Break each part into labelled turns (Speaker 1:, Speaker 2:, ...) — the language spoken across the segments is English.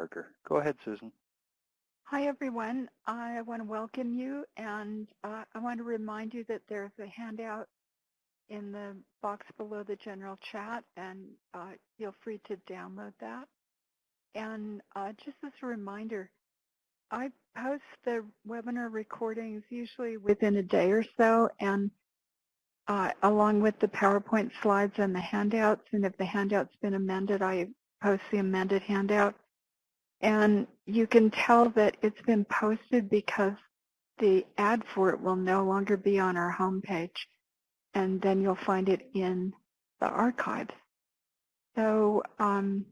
Speaker 1: Parker. Go ahead, Susan.
Speaker 2: Hi, everyone. I want to welcome you, and uh, I want to remind you that there's a handout in the box below the general chat, and uh, feel free to download that. And uh, just as a reminder, I post the webinar recordings usually within a day or so, and uh, along with the PowerPoint slides and the handouts. And if the handout's been amended, I post the amended handout. And you can tell that it's been posted because the ad for it will no longer be on our homepage. And then you'll find it in the archives. So um,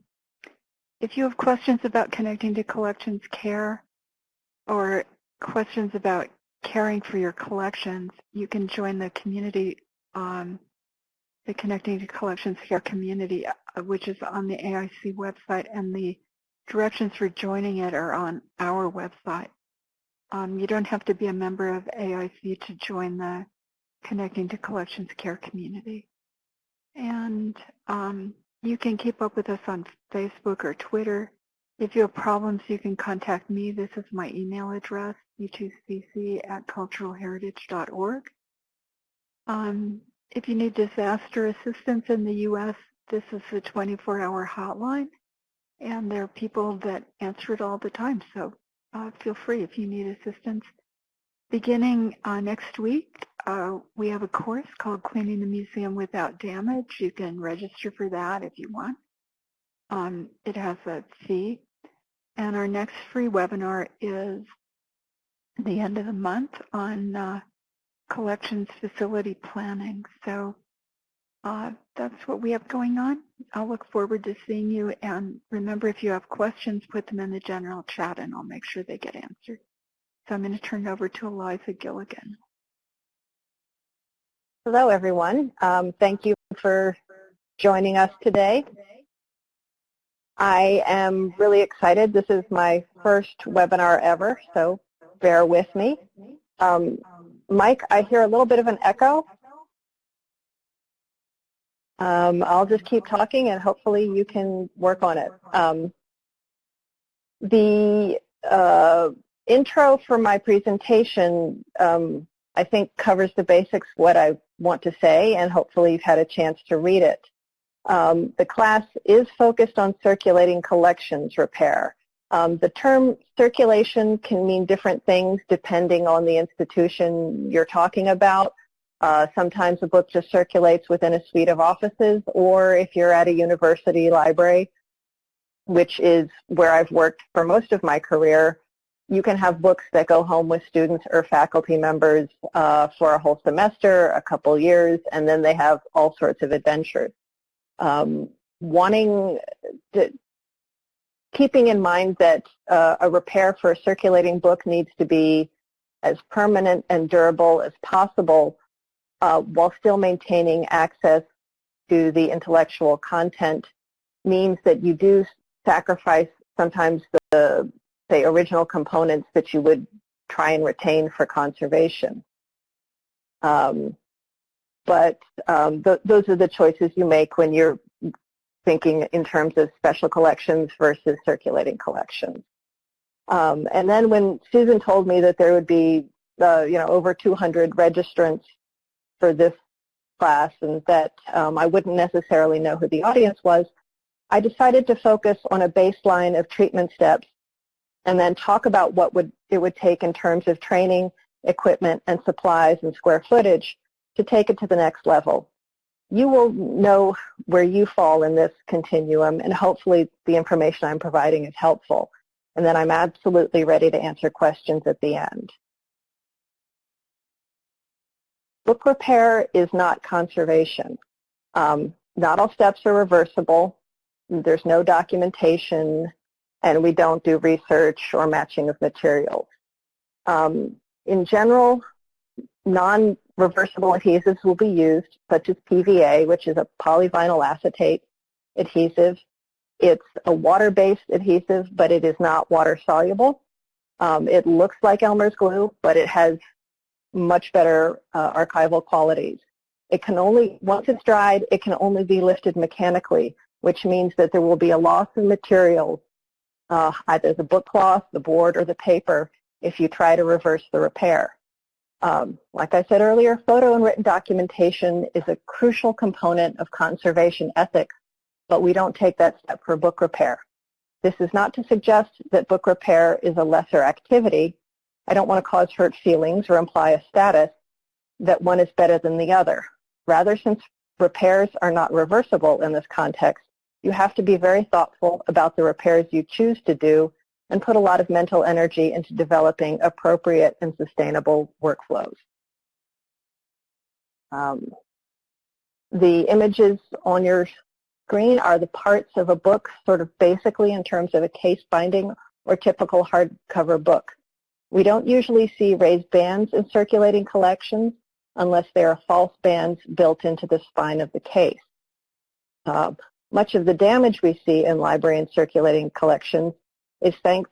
Speaker 2: if you have questions about connecting to collections care or questions about caring for your collections, you can join the community, um, the Connecting to Collections Care community, uh, which is on the AIC website, and the directions for joining it are on our website. Um, you don't have to be a member of AIC to join the Connecting to Collections Care community. And um, you can keep up with us on Facebook or Twitter. If you have problems, you can contact me. This is my email address, c2cc at culturalheritage.org. Um, if you need disaster assistance in the U.S., this is the 24-hour hotline, and there are people that answer it all the time, so uh, feel free if you need assistance. Beginning uh, next week, uh, we have a course called Cleaning the Museum Without Damage. You can register for that if you want. Um, it has a fee. And our next free webinar is the end of the month on uh, collections facility planning. So uh, that's what we have going on. I'll look forward to seeing you. And remember, if you have questions, put them in the general chat and I'll make sure they get answered. So I'm going to turn it over to Eliza Gilligan.
Speaker 3: Hello, everyone. Um, thank you for joining us today. I am really excited. This is my first webinar ever, so bear with me. Um, Mike, I hear a little bit of an echo. Um, I'll just keep talking and hopefully you can work on it. Um, the uh, intro for my presentation, um, I think covers the basics what I want to say and hopefully you've had a chance to read it. Um, the class is focused on circulating collections repair. Um, the term circulation can mean different things depending on the institution you're talking about. Uh, sometimes a book just circulates within a suite of offices or if you're at a university library, which is where I've worked for most of my career, you can have books that go home with students or faculty members uh, for a whole semester, a couple years, and then they have all sorts of adventures. Um, wanting to, keeping in mind that uh, a repair for a circulating book needs to be as permanent and durable as possible uh, while still maintaining access to the intellectual content means that you do sacrifice sometimes the say, original components that you would try and retain for conservation. Um, but um, th those are the choices you make when you're thinking in terms of special collections versus circulating collections. Um, and then when Susan told me that there would be, uh, you know, over 200 registrants for this class and that um, I wouldn't necessarily know who the audience was, I decided to focus on a baseline of treatment steps and then talk about what would it would take in terms of training, equipment, and supplies and square footage to take it to the next level. You will know where you fall in this continuum, and hopefully the information I'm providing is helpful. And then I'm absolutely ready to answer questions at the end. Book repair is not conservation. Um, not all steps are reversible. There's no documentation and we don't do research or matching of materials. Um, in general, non-reversible adhesives will be used, such as PVA, which is a polyvinyl acetate adhesive. It's a water-based adhesive, but it is not water-soluble. Um, it looks like Elmer's glue, but it has much better uh, archival qualities. It can only, once it's dried, it can only be lifted mechanically, which means that there will be a loss of materials uh, either the book cloth, the board, or the paper if you try to reverse the repair. Um, like I said earlier, photo and written documentation is a crucial component of conservation ethics, but we don't take that step for book repair. This is not to suggest that book repair is a lesser activity. I don't want to cause hurt feelings or imply a status that one is better than the other. Rather, since repairs are not reversible in this context, you have to be very thoughtful about the repairs you choose to do and put a lot of mental energy into developing appropriate and sustainable workflows. Um, the images on your screen are the parts of a book, sort of basically in terms of a case binding or typical hardcover book. We don't usually see raised bands in circulating collections unless there are false bands built into the spine of the case. Uh, much of the damage we see in library and circulating collections is thanks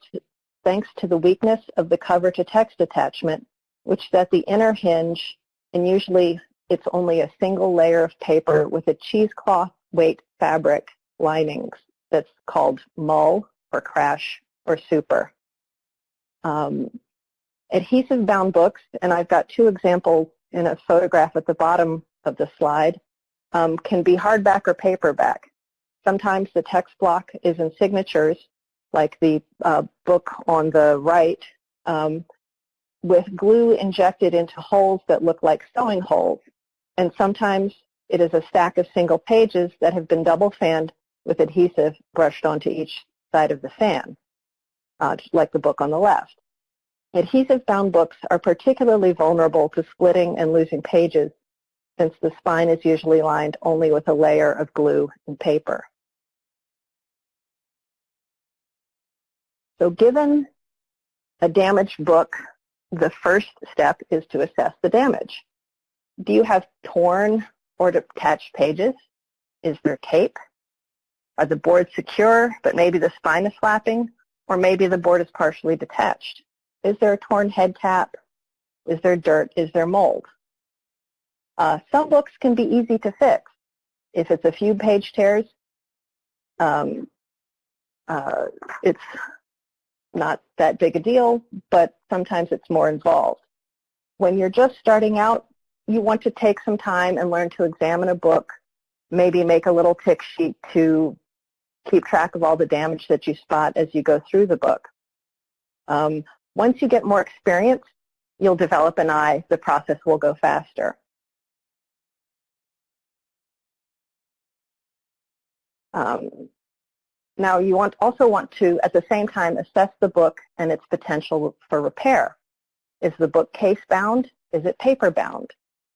Speaker 3: thanks to the weakness of the cover to text attachment, which is at the inner hinge, and usually it's only a single layer of paper with a cheesecloth weight fabric linings that's called mull or crash or super. Um, adhesive bound books, and I've got two examples in a photograph at the bottom of the slide, um, can be hardback or paperback. Sometimes the text block is in signatures, like the uh, book on the right, um, with glue injected into holes that look like sewing holes. And sometimes it is a stack of single pages that have been double fanned with adhesive brushed onto each side of the fan, uh, like the book on the left. Adhesive-bound books are particularly vulnerable to splitting and losing pages since the spine is usually lined only with a layer of glue and paper. So given a damaged book, the first step is to assess the damage. Do you have torn or detached pages? Is there tape? Are the boards secure, but maybe the spine is flapping? Or maybe the board is partially detached? Is there a torn head cap? Is there dirt? Is there mold? Uh, some books can be easy to fix. If it's a few page tears, um, uh, it's not that big a deal, but sometimes it's more involved. When you're just starting out, you want to take some time and learn to examine a book, maybe make a little tick sheet to keep track of all the damage that you spot as you go through the book. Um, once you get more experience, you'll develop an eye. The process will go faster. Um, now you want, also want to, at the same time, assess the book and its potential for repair. Is the book case bound? Is it paper bound?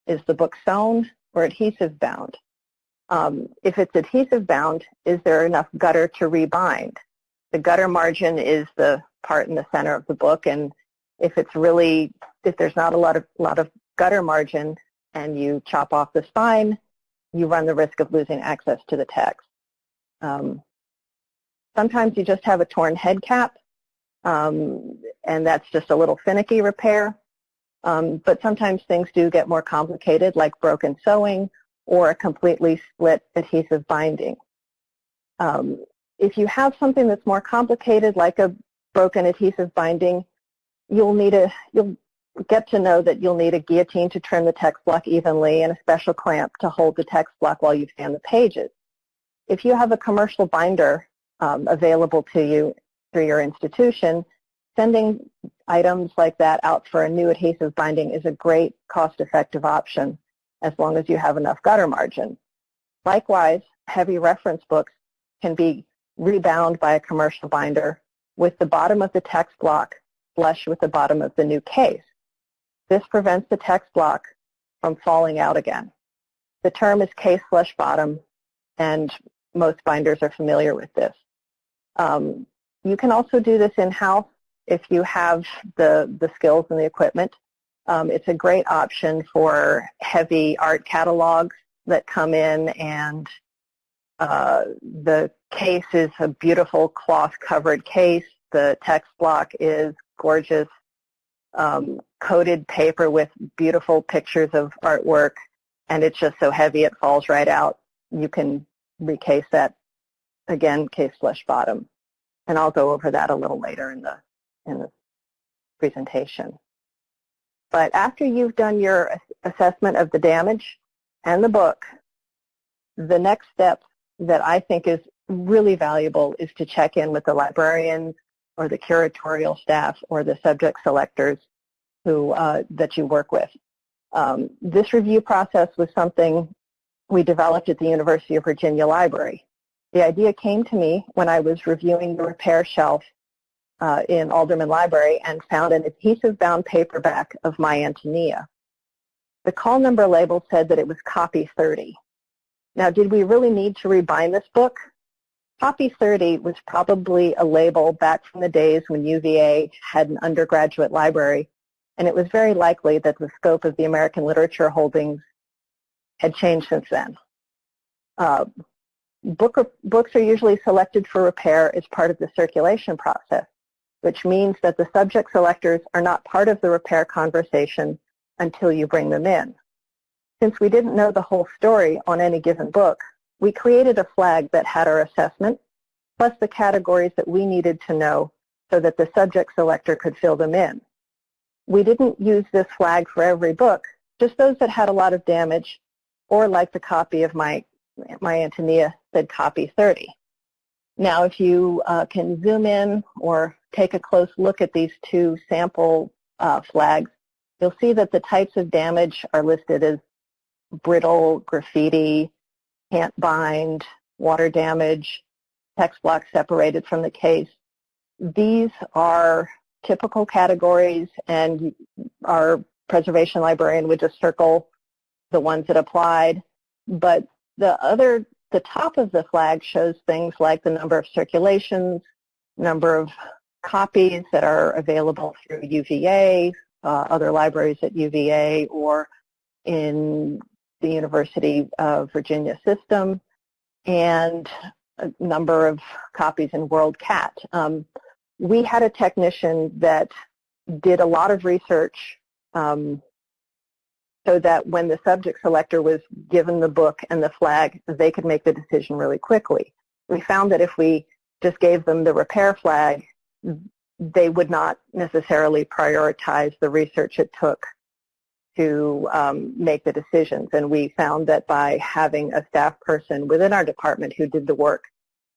Speaker 3: Is the book sewn or adhesive bound? Um, if it's adhesive bound, is there enough gutter to rebind? The gutter margin is the part in the center of the book, and if it's really, if there's not a lot of, lot of gutter margin and you chop off the spine, you run the risk of losing access to the text. Um, Sometimes you just have a torn head cap, um, and that's just a little finicky repair. Um, but sometimes things do get more complicated, like broken sewing or a completely split adhesive binding. Um, if you have something that's more complicated, like a broken adhesive binding, you'll need a you'll get to know that you'll need a guillotine to trim the text block evenly and a special clamp to hold the text block while you fan the pages. If you have a commercial binder um, available to you through your institution, sending items like that out for a new adhesive binding is a great cost-effective option as long as you have enough gutter margin. Likewise, heavy reference books can be rebound by a commercial binder with the bottom of the text block flush with the bottom of the new case. This prevents the text block from falling out again. The term is case flush bottom, and most binders are familiar with this. Um, you can also do this in-house if you have the, the skills and the equipment. Um, it's a great option for heavy art catalogs that come in and uh, the case is a beautiful cloth covered case. The text block is gorgeous um, coated paper with beautiful pictures of artwork and it's just so heavy it falls right out. You can recase that again, case flush bottom. and I'll go over that a little later in the, in the presentation. But after you've done your assessment of the damage and the book, the next step that I think is really valuable is to check in with the librarians or the curatorial staff or the subject selectors who uh, that you work with. Um, this review process was something we developed at the University of Virginia Library. The idea came to me when I was reviewing the repair shelf uh, in Alderman Library and found an adhesive bound paperback of My Antonia. The call number label said that it was copy 30. Now, did we really need to rebind this book? Copy 30 was probably a label back from the days when UVA had an undergraduate library, and it was very likely that the scope of the American literature holdings had changed since then. Uh, book, books are usually selected for repair as part of the circulation process, which means that the subject selectors are not part of the repair conversation until you bring them in. Since we didn't know the whole story on any given book, we created a flag that had our assessment, plus the categories that we needed to know so that the subject selector could fill them in. We didn't use this flag for every book, just those that had a lot of damage, or like the copy of my, my Antonia said copy 30. Now, if you uh, can zoom in or take a close look at these two sample uh, flags, you'll see that the types of damage are listed as brittle, graffiti, can't bind, water damage, text block separated from the case. These are typical categories and our preservation librarian would just circle the ones that applied. But the other, the top of the flag shows things like the number of circulations, number of copies that are available through UVA, uh, other libraries at UVA, or in the University of Virginia system, and a number of copies in WorldCat. Um, we had a technician that did a lot of research um, so that when the subject selector was given the book and the flag, they could make the decision really quickly. We found that if we just gave them the repair flag, they would not necessarily prioritize the research it took to um, make the decisions. And we found that by having a staff person within our department who did the work,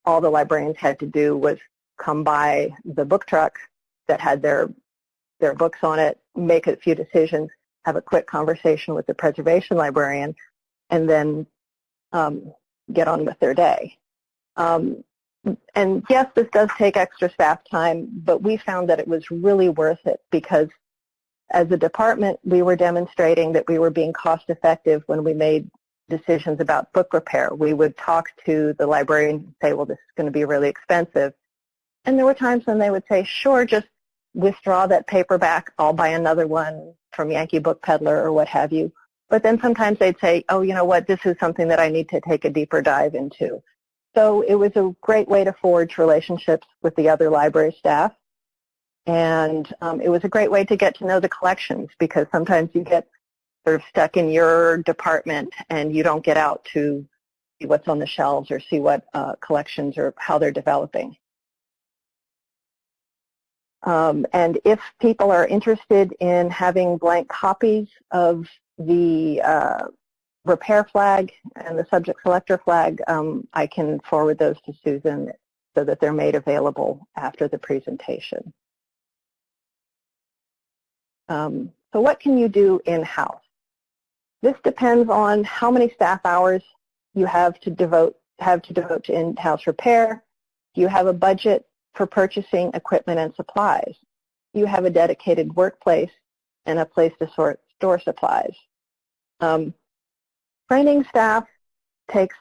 Speaker 3: all the librarians had to do was come by the book truck that had their their books on it, make a few decisions, have a quick conversation with the preservation librarian, and then um, get on with their day. Um, and yes, this does take extra staff time, but we found that it was really worth it because as a department, we were demonstrating that we were being cost effective when we made decisions about book repair. We would talk to the librarian and say, well, this is going to be really expensive. And there were times when they would say, sure, just withdraw that paperback, I'll buy another one from Yankee Book Peddler or what have you. But then sometimes they'd say, oh, you know what, this is something that I need to take a deeper dive into. So it was a great way to forge relationships with the other library staff. And um, it was a great way to get to know the collections because sometimes you get sort of stuck in your department and you don't get out to see what's on the shelves or see what uh, collections or how they're developing. Um, and if people are interested in having blank copies of the uh, repair flag and the subject selector flag, um, I can forward those to Susan so that they're made available after the presentation. Um, so what can you do in-house? This depends on how many staff hours you have to devote have to devote to in-house repair. Do you have a budget for purchasing equipment and supplies? Do you have a dedicated workplace and a place to sort, store supplies? Um, training staff takes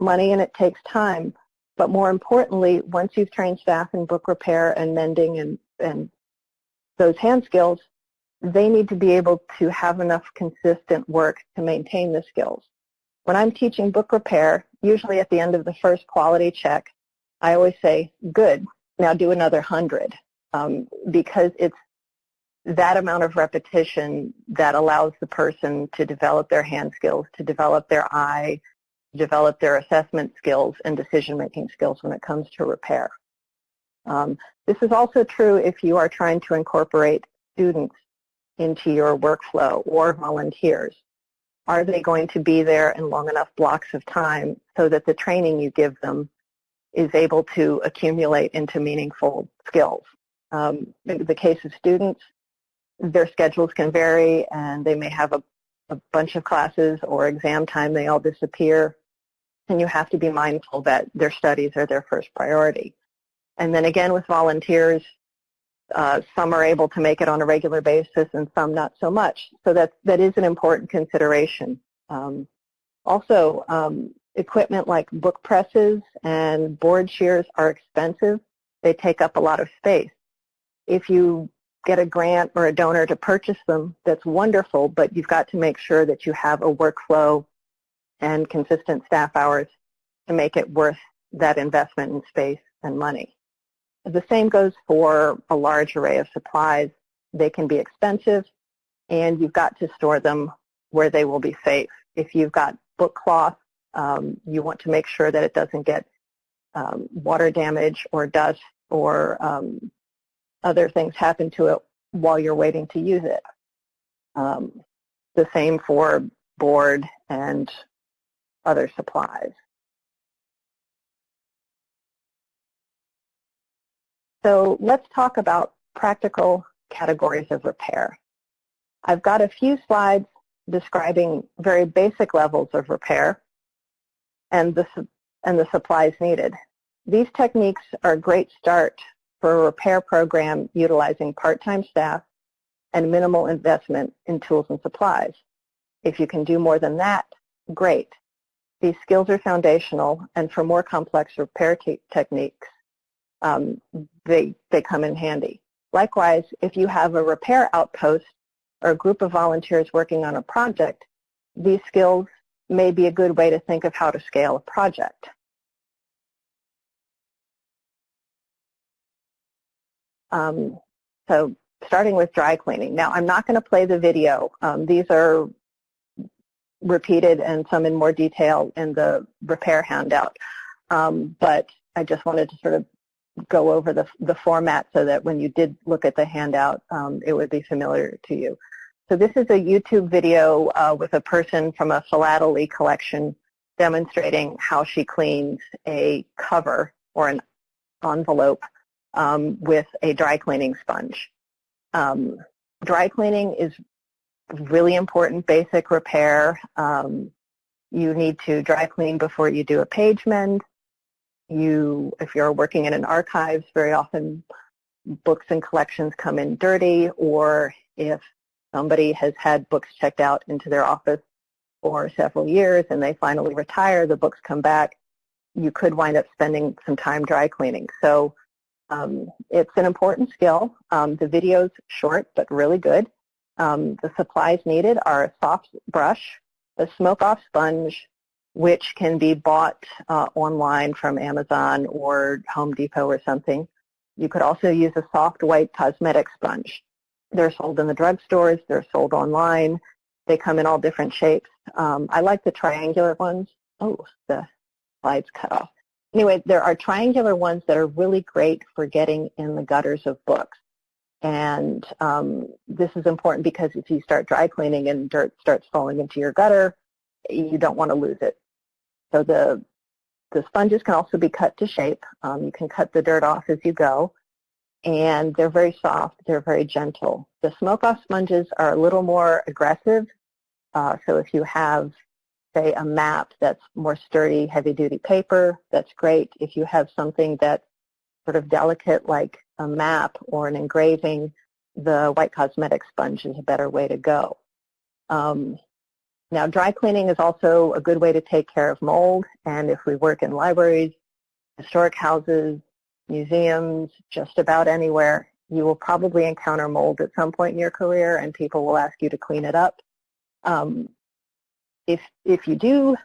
Speaker 3: money and it takes time, but more importantly, once you've trained staff in book repair and mending and, and those hand skills, they need to be able to have enough consistent work to maintain the skills. When I'm teaching book repair, usually at the end of the first quality check, I always say, good, now do another 100, um, because it's that amount of repetition that allows the person to develop their hand skills, to develop their eye, develop their assessment skills and decision-making skills when it comes to repair. Um, this is also true if you are trying to incorporate students into your workflow or volunteers. Are they going to be there in long enough blocks of time so that the training you give them is able to accumulate into meaningful skills? Um, in the case of students, their schedules can vary and they may have a, a bunch of classes or exam time, they all disappear. And you have to be mindful that their studies are their first priority. And then again with volunteers, uh, some are able to make it on a regular basis and some not so much. So that, that is an important consideration. Um, also, um, equipment like book presses and board shears are expensive. They take up a lot of space. If you get a grant or a donor to purchase them, that's wonderful, but you've got to make sure that you have a workflow and consistent staff hours to make it worth that investment in space and money. The same goes for a large array of supplies. They can be expensive, and you've got to store them where they will be safe. If you've got book cloth, um, you want to make sure that it doesn't get um, water damage or dust or um, other things happen to it while you're waiting to use it. Um, the same for board and other supplies. So let's talk about practical categories of repair. I've got a few slides describing very basic levels of repair and the, and the supplies needed. These techniques are a great start for a repair program utilizing part-time staff and minimal investment in tools and supplies. If you can do more than that, great. These skills are foundational, and for more complex repair techniques, um, they, they come in handy. Likewise, if you have a repair outpost or a group of volunteers working on a project, these skills may be a good way to think of how to scale a project. Um, so starting with dry cleaning. Now, I'm not going to play the video. Um, these are repeated and some in more detail in the repair handout. Um, but I just wanted to sort of go over the, the format so that when you did look at the handout, um, it would be familiar to you. So this is a YouTube video uh, with a person from a philately collection demonstrating how she cleans a cover or an envelope um, with a dry cleaning sponge. Um, dry cleaning is really important basic repair. Um, you need to dry clean before you do a page mend you, if you're working in an archives, very often books and collections come in dirty, or if somebody has had books checked out into their office for several years and they finally retire, the books come back, you could wind up spending some time dry cleaning. So um, it's an important skill. Um, the video's short but really good. Um, the supplies needed are a soft brush, a smoke-off sponge, which can be bought uh, online from Amazon or Home Depot or something. You could also use a soft white cosmetic sponge. They're sold in the drugstores. They're sold online. They come in all different shapes. Um, I like the triangular ones. Oh, the slide's cut off. Anyway, there are triangular ones that are really great for getting in the gutters of books. And um, this is important because if you start dry cleaning and dirt starts falling into your gutter, you don't want to lose it. So the, the sponges can also be cut to shape. Um, you can cut the dirt off as you go. And they're very soft. They're very gentle. The smoke-off sponges are a little more aggressive. Uh, so if you have, say, a map that's more sturdy, heavy-duty paper, that's great. If you have something that's sort of delicate like a map or an engraving, the white cosmetic sponge is a better way to go. Um, now, dry cleaning is also a good way to take care of mold, and if we work in libraries, historic houses, museums, just about anywhere, you will probably encounter mold at some point in your career, and people will ask you to clean it up. Um, if, if you do,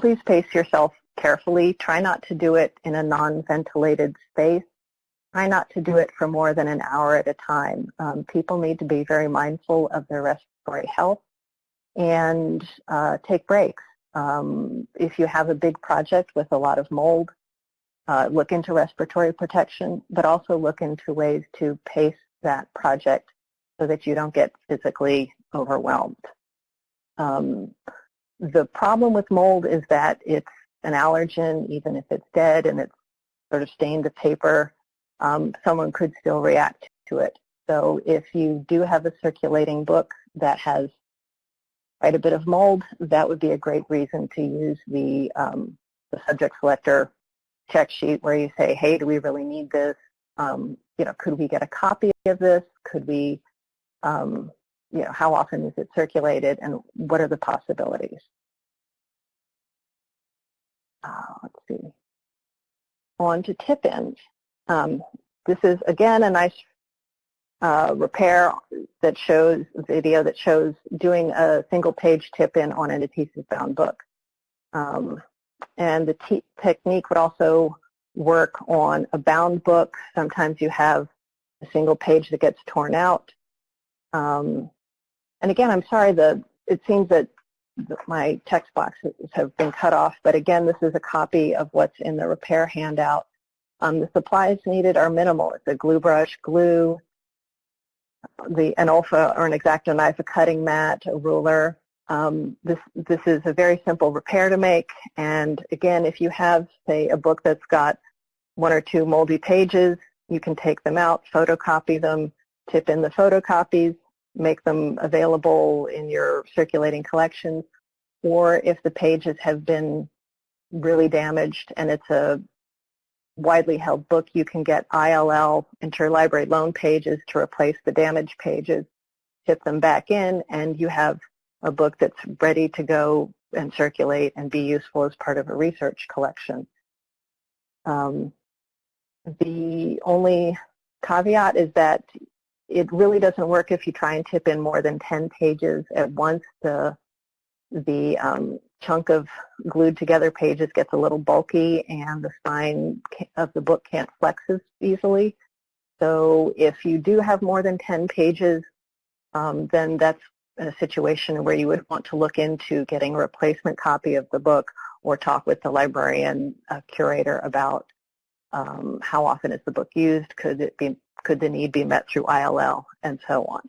Speaker 3: please pace yourself carefully. Try not to do it in a non-ventilated space. Try not to do it for more than an hour at a time. Um, people need to be very mindful of their respiratory health and uh, take breaks. Um, if you have a big project with a lot of mold, uh, look into respiratory protection, but also look into ways to pace that project so that you don't get physically overwhelmed. Um, the problem with mold is that it's an allergen, even if it's dead and it's sort of stained the paper, um, someone could still react to it. So if you do have a circulating book that has quite a bit of mold, that would be a great reason to use the, um, the subject selector check sheet where you say, hey, do we really need this? Um, you know, could we get a copy of this? Could we, um, you know, how often is it circulated and what are the possibilities? Uh, let's see. On to tip-ins. Um, this is, again, a nice uh, repair that shows, video that shows doing a single page tip-in on an adhesive-bound book. Um, and the technique would also work on a bound book. Sometimes you have a single page that gets torn out. Um, and again, I'm sorry, the, it seems that my text boxes have been cut off, but again, this is a copy of what's in the repair handout. Um, the supplies needed are minimal. It's a glue brush, glue, the an Olfa or an X-Acto knife, a cutting mat, a ruler. Um, this this is a very simple repair to make. And again, if you have, say, a book that's got one or two moldy pages, you can take them out, photocopy them, tip in the photocopies, make them available in your circulating collections. Or if the pages have been really damaged and it's a widely held book, you can get ILL, interlibrary loan pages, to replace the damaged pages, tip them back in, and you have a book that's ready to go and circulate and be useful as part of a research collection. Um, the only caveat is that it really doesn't work if you try and tip in more than 10 pages at once. The, the um, chunk of glued together pages gets a little bulky and the spine of the book can't flex as easily. So if you do have more than 10 pages, um, then that's a situation where you would want to look into getting a replacement copy of the book or talk with the librarian uh, curator about um, how often is the book used, could it be, could the need be met through ILL, and so on.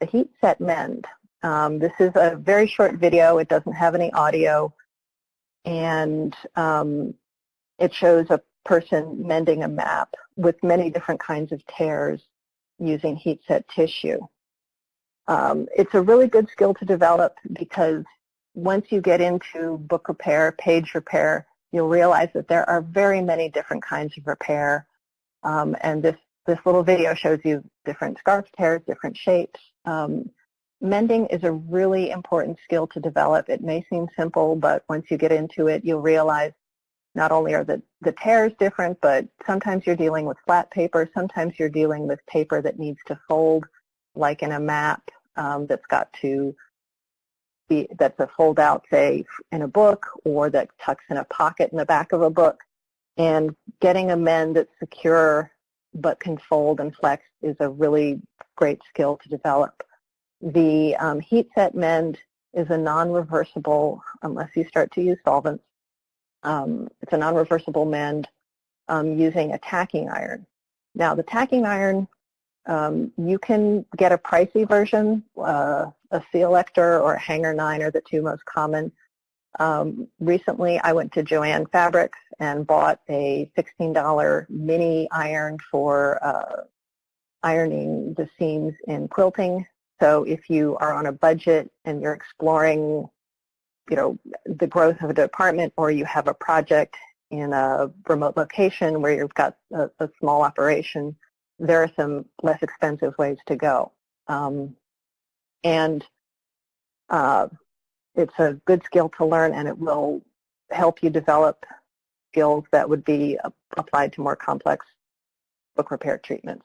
Speaker 3: The heat set mend. Um, this is a very short video. It doesn't have any audio. And um, it shows a person mending a map with many different kinds of tears using heat set tissue. Um, it's a really good skill to develop because once you get into book repair, page repair, you'll realize that there are very many different kinds of repair. Um, and this, this little video shows you different scarf tears, different shapes. Um, mending is a really important skill to develop. It may seem simple, but once you get into it, you'll realize not only are the, the tears different, but sometimes you're dealing with flat paper, sometimes you're dealing with paper that needs to fold, like in a map um, that's got to be, that's a fold out, say, in a book, or that tucks in a pocket in the back of a book. And getting a mend that's secure but can fold and flex is a really great skill to develop. The um, heat set mend is a non-reversible, unless you start to use solvents, um, it's a non-reversible mend um, using a tacking iron. Now the tacking iron, um, you can get a pricey version, uh, a Sealector or a Hangar 9 are the two most common. Um, recently I went to Joann Fabrics and bought a $16 mini iron for uh, ironing the seams in quilting. So if you are on a budget and you're exploring you know, the growth of a department or you have a project in a remote location where you've got a, a small operation, there are some less expensive ways to go. Um, and uh, it's a good skill to learn and it will help you develop skills that would be applied to more complex book repair treatments.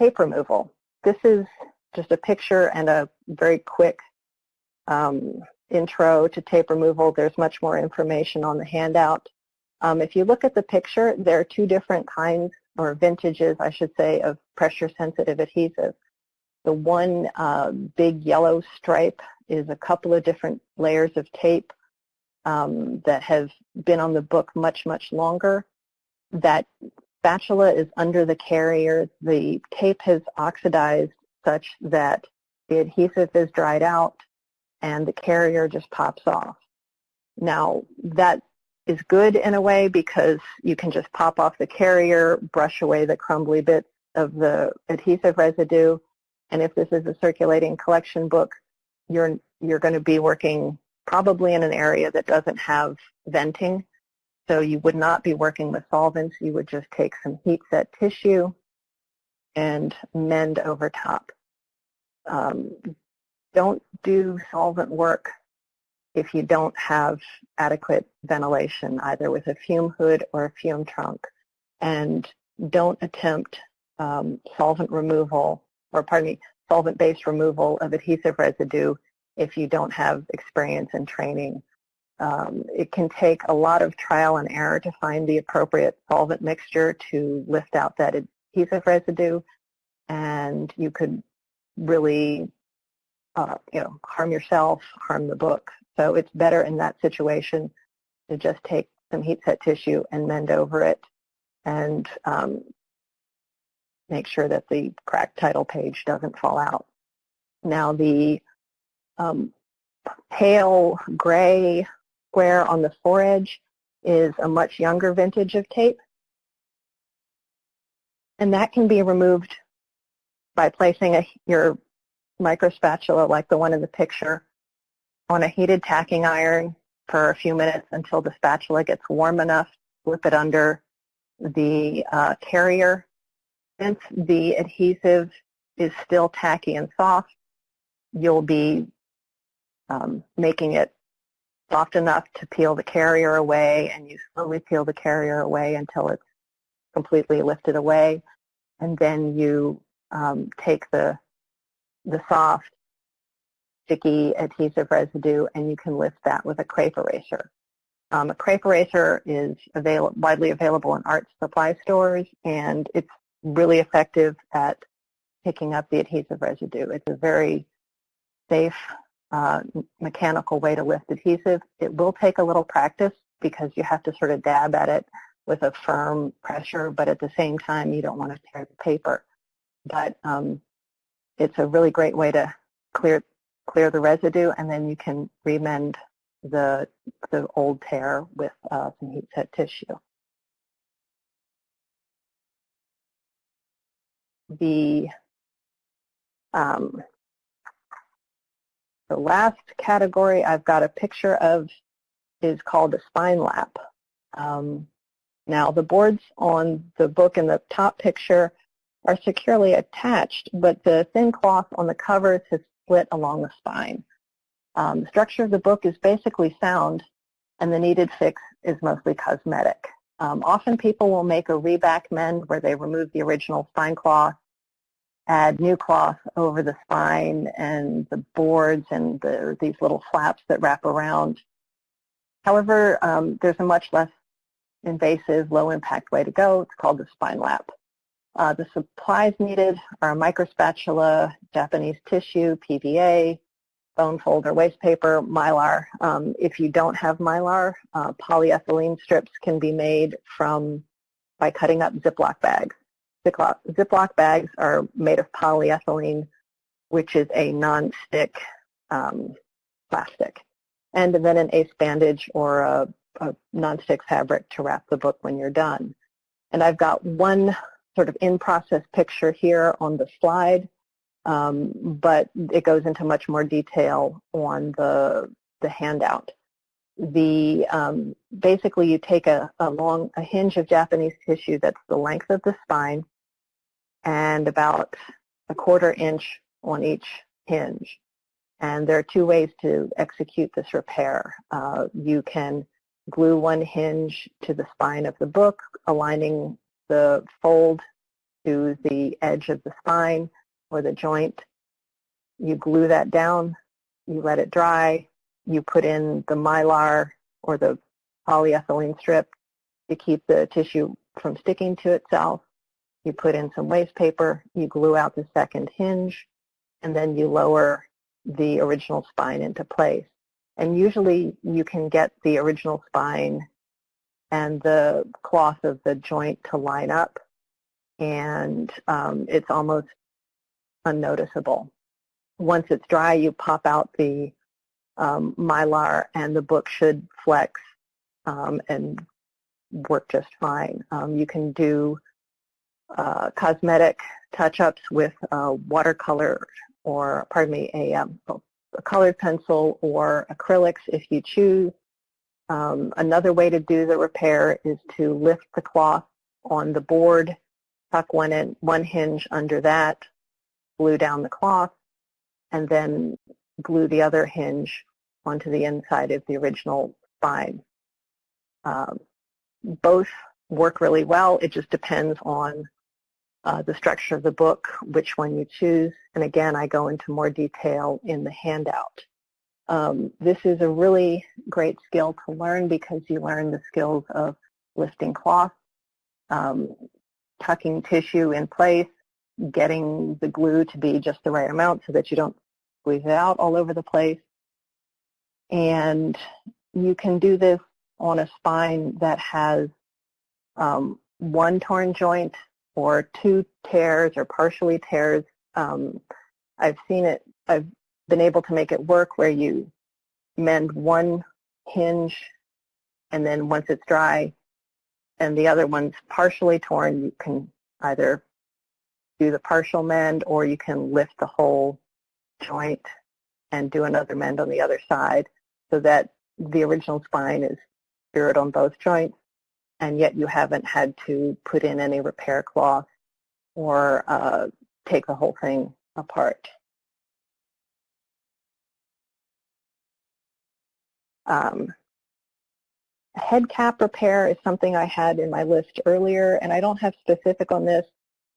Speaker 3: Tape removal. This is just a picture and a very quick um, intro to tape removal. There's much more information on the handout. Um, if you look at the picture, there are two different kinds or vintages, I should say, of pressure-sensitive adhesive. The one uh, big yellow stripe is a couple of different layers of tape um, that have been on the book much, much longer. That spatula is under the carrier. The tape has oxidized such that the adhesive is dried out and the carrier just pops off. Now, that is good in a way because you can just pop off the carrier, brush away the crumbly bits of the adhesive residue, and if this is a circulating collection book, you're, you're going to be working probably in an area that doesn't have venting. So you would not be working with solvents. You would just take some heat set tissue and mend over top. Um, don't do solvent work if you don't have adequate ventilation, either with a fume hood or a fume trunk. And don't attempt um, solvent removal, or pardon me, solvent-based removal of adhesive residue if you don't have experience and training. Um, it can take a lot of trial and error to find the appropriate solvent mixture to lift out that adhesive residue, and you could really uh, you know, harm yourself, harm the book. So it's better in that situation to just take some heat set tissue and mend over it and um, make sure that the cracked title page doesn't fall out. Now the um, pale gray square on the foredge is a much younger vintage of tape. And that can be removed by placing a, your microspatula like the one in the picture on a heated tacking iron for a few minutes until the spatula gets warm enough. Flip it under the uh, carrier. Since the adhesive is still tacky and soft, you'll be um, making it soft enough to peel the carrier away and you slowly peel the carrier away until it's completely lifted away. And then you um, take the the soft, sticky adhesive residue, and you can lift that with a crepe eraser. Um, a crepe eraser is avail widely available in art supply stores, and it's really effective at picking up the adhesive residue. It's a very safe uh, mechanical way to lift adhesive. It will take a little practice because you have to sort of dab at it with a firm pressure, but at the same time, you don't want to tear the paper. But um, it's a really great way to clear clear the residue, and then you can remend the the old tear with uh, some heat set tissue. The um, the last category I've got a picture of is called a spine lap. Um, now the boards on the book in the top picture are securely attached, but the thin cloth on the covers has split along the spine. Um, the structure of the book is basically sound, and the needed fix is mostly cosmetic. Um, often people will make a reback mend where they remove the original spine cloth, add new cloth over the spine and the boards and the, these little flaps that wrap around. However, um, there's a much less invasive, low-impact way to go. It's called the spine lap. Uh, the supplies needed are a microspatula, Japanese tissue, PVA, bone folder, waste paper, mylar. Um, if you don't have mylar, uh, polyethylene strips can be made from by cutting up Ziploc bags. Ziploc, Ziploc bags are made of polyethylene, which is a non-stick um, plastic. And then an ace bandage or a, a non-stick fabric to wrap the book when you're done. And I've got one sort of in-process picture here on the slide, um, but it goes into much more detail on the, the handout. The, um, basically you take a, a long, a hinge of Japanese tissue that's the length of the spine and about a quarter inch on each hinge. And there are two ways to execute this repair. Uh, you can glue one hinge to the spine of the book, aligning the fold to the edge of the spine or the joint. You glue that down, you let it dry, you put in the mylar or the polyethylene strip to keep the tissue from sticking to itself. You put in some waste paper, you glue out the second hinge, and then you lower the original spine into place. And usually you can get the original spine and the cloth of the joint to line up and um, it's almost unnoticeable. Once it's dry, you pop out the um, mylar and the book should flex um, and work just fine. Um, you can do uh, cosmetic touch-ups with uh, watercolor or, pardon me, a, um, a, colored pencil or acrylics if you choose. Um, another way to do the repair is to lift the cloth on the board, tuck one, in, one hinge under that, glue down the cloth, and then glue the other hinge onto the inside of the original spine. Um, both work really well. It just depends on uh, the structure of the book, which one you choose. And again, I go into more detail in the handout. Um, this is a really great skill to learn because you learn the skills of lifting cloth, um, tucking tissue in place, getting the glue to be just the right amount so that you don't squeeze it out all over the place. And you can do this on a spine that has um, one torn joint or two tears or partially tears. Um, I've seen it, I've been able to make it work where you mend one hinge and then once it's dry and the other one's partially torn, you can either do the partial mend or you can lift the whole joint and do another mend on the other side so that the original spine is secured on both joints and yet you haven't had to put in any repair cloth or uh, take the whole thing apart. Um, head cap repair is something I had in my list earlier, and I don't have specific on this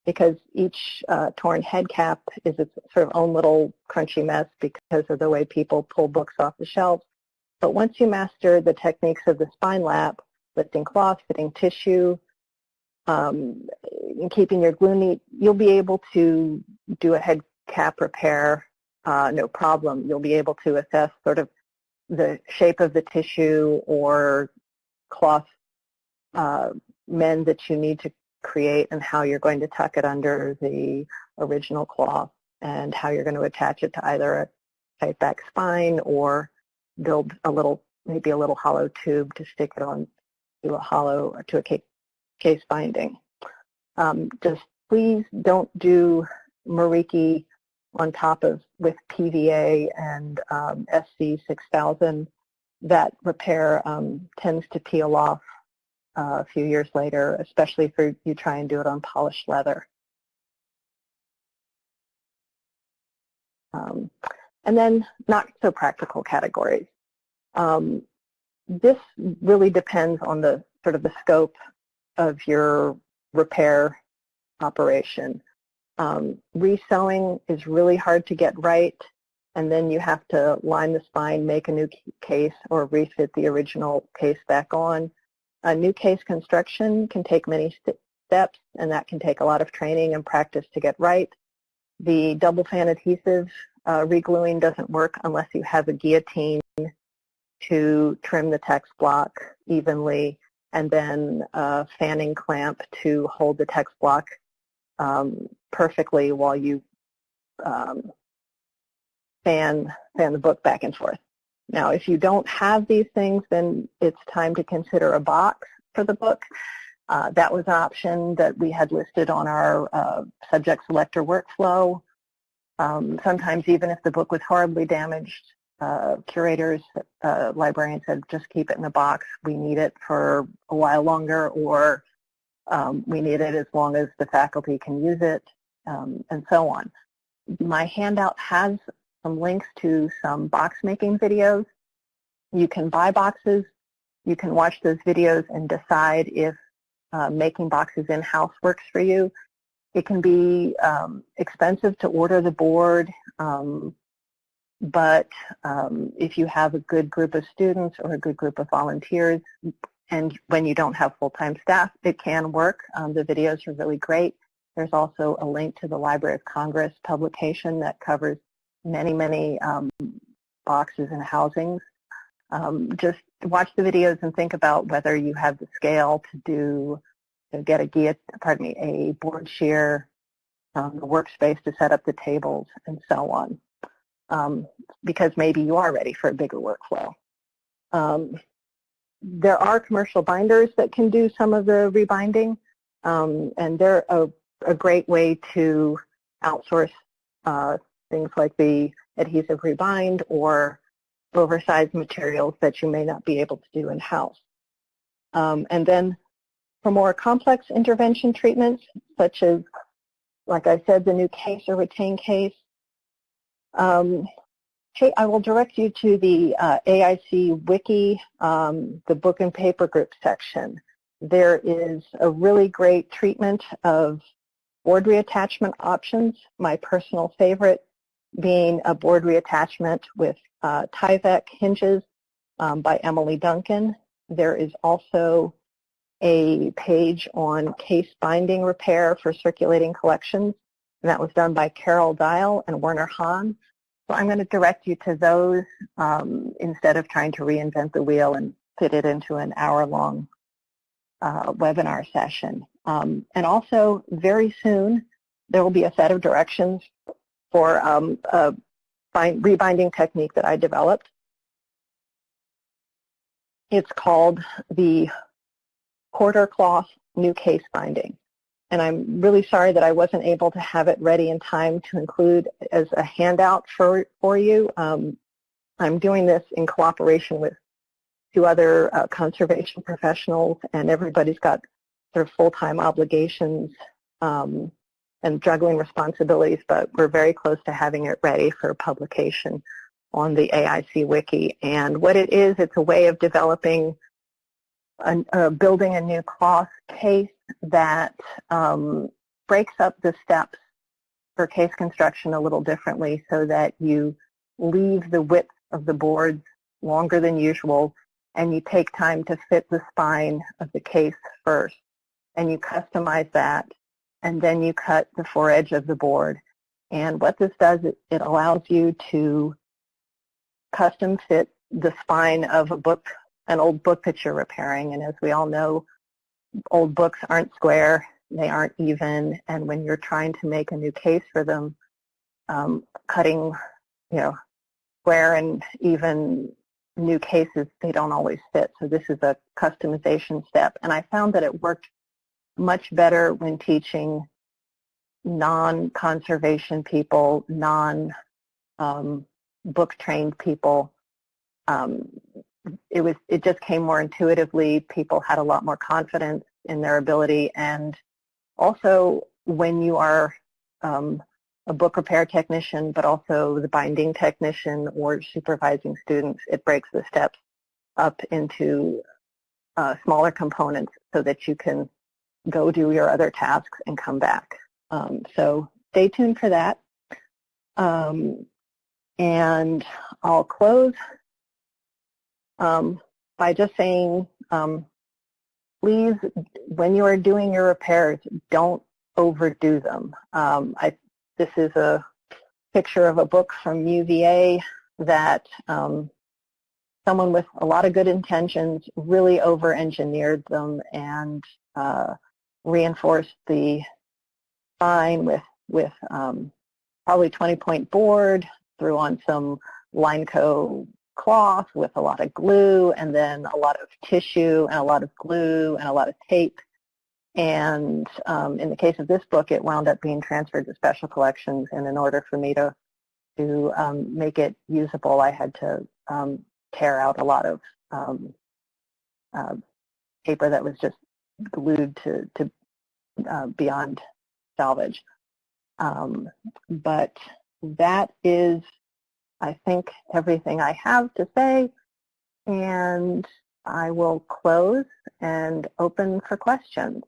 Speaker 3: because each uh, torn head cap is its sort of own little crunchy mess because of the way people pull books off the shelves. But once you master the techniques of the spine lap, lifting cloth, fitting tissue, um, keeping your glue neat, you'll be able to do a head cap repair uh, no problem. You'll be able to assess sort of the shape of the tissue or cloth uh, mend that you need to create and how you're going to tuck it under the original cloth and how you're going to attach it to either a tight back spine or build a little, maybe a little hollow tube to stick it on to a hollow or to a case binding. Um, just please don't do Mariki on top of with PVA and um, SC 6000. That repair um, tends to peel off uh, a few years later, especially if you try and do it on polished leather. Um, and then not so practical categories. Um, this really depends on the sort of the scope of your repair operation. Um, resewing is really hard to get right, and then you have to line the spine, make a new case, or refit the original case back on. A new case construction can take many st steps, and that can take a lot of training and practice to get right. The double fan adhesive uh, regluing doesn't work unless you have a guillotine to trim the text block evenly and then a fanning clamp to hold the text block um, perfectly while you um, fan, fan the book back and forth. Now, if you don't have these things, then it's time to consider a box for the book. Uh, that was an option that we had listed on our uh, subject selector workflow. Um, sometimes even if the book was horribly damaged, uh, curators, uh, librarians said, just keep it in the box. We need it for a while longer or um, we need it as long as the faculty can use it um, and so on. My handout has some links to some box making videos. You can buy boxes. You can watch those videos and decide if uh, making boxes in-house works for you. It can be um, expensive to order the board. Um, but um, if you have a good group of students or a good group of volunteers, and when you don't have full-time staff, it can work. Um, the videos are really great. There's also a link to the Library of Congress publication that covers many, many um, boxes and housings. Um, just watch the videos and think about whether you have the scale to do, to get a pardon me, a board shear, um, the workspace to set up the tables, and so on. Um, because maybe you are ready for a bigger workflow. Um, there are commercial binders that can do some of the rebinding, um, and they're a, a, great way to outsource uh, things like the adhesive rebind or oversized materials that you may not be able to do in-house. Um, and then for more complex intervention treatments, such as, like I said, the new case or retain case, um, I will direct you to the uh, AIC Wiki, um, the book and paper group section. There is a really great treatment of board reattachment options. My personal favorite being a board reattachment with uh, Tyvek hinges um, by Emily Duncan. There is also a page on case binding repair for circulating collections, and that was done by Carol Dial and Werner Hahn. So I'm going to direct you to those um, instead of trying to reinvent the wheel and fit it into an hour-long uh, webinar session. Um, and also, very soon, there will be a set of directions for um, a bind, rebinding technique that I developed. It's called the quarter cloth new case binding and I'm really sorry that I wasn't able to have it ready in time to include as a handout for, for you. Um, I'm doing this in cooperation with two other uh, conservation professionals, and everybody's got sort of full-time obligations um, and juggling responsibilities, but we're very close to having it ready for publication on the AIC Wiki. And what it is, it's a way of developing, uh, building a new cloth case that um, breaks up the steps for case construction a little differently so that you leave the width of the boards longer than usual and you take time to fit the spine of the case first and you customize that and then you cut the foredge of the board. And what this does, it, it allows you to custom fit the spine of a book, an old book that you're repairing. And as we all know, old books aren't square, they aren't even, and when you're trying to make a new case for them, um, cutting, you know, square and even new cases, they don't always fit. So this is a customization step. And I found that it worked much better when teaching non-conservation people, non-book um, trained people um, it was it just came more intuitively. People had a lot more confidence in their ability, and also when you are um, a book repair technician, but also the binding technician or supervising students, it breaks the steps up into uh, smaller components so that you can go do your other tasks and come back. Um, so stay tuned for that. Um, and I'll close um, by just saying, um, please, when you are doing your repairs, don't overdo them. Um, I, this is a picture of a book from UVA that um, someone with a lot of good intentions really over-engineered them and uh, reinforced the spine with, with um, probably 20-point board, threw on some Lineco cloth with a lot of glue and then a lot of tissue and a lot of glue and a lot of tape. And um, in the case of this book, it wound up being transferred to special collections. And in order for me to, to um, make it usable, I had to um, tear out a lot of uh, paper that was just glued to, to uh, beyond salvage. Um, but that is I think everything I have to say, and I will close and open for questions.